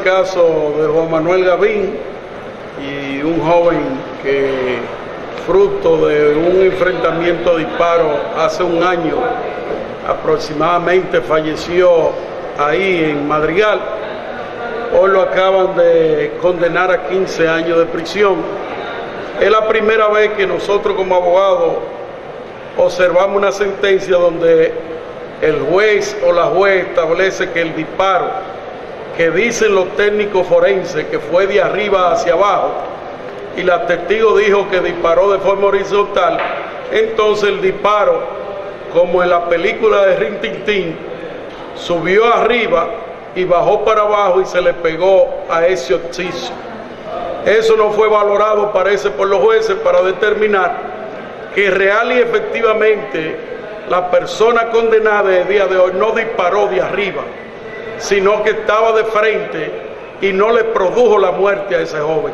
caso de Juan Manuel Gavín y un joven que fruto de un enfrentamiento de disparo hace un año aproximadamente falleció ahí en Madrigal. Hoy lo acaban de condenar a 15 años de prisión. Es la primera vez que nosotros como abogados observamos una sentencia donde el juez o la juez establece que el disparo que dicen los técnicos forenses que fue de arriba hacia abajo y la testigo dijo que disparó de forma horizontal, entonces el disparo, como en la película de Rin Tin subió arriba y bajó para abajo y se le pegó a ese occiso. Eso no fue valorado, parece, por los jueces para determinar que real y efectivamente la persona condenada el día de hoy no disparó de arriba, sino que estaba de frente y no le produjo la muerte a ese joven.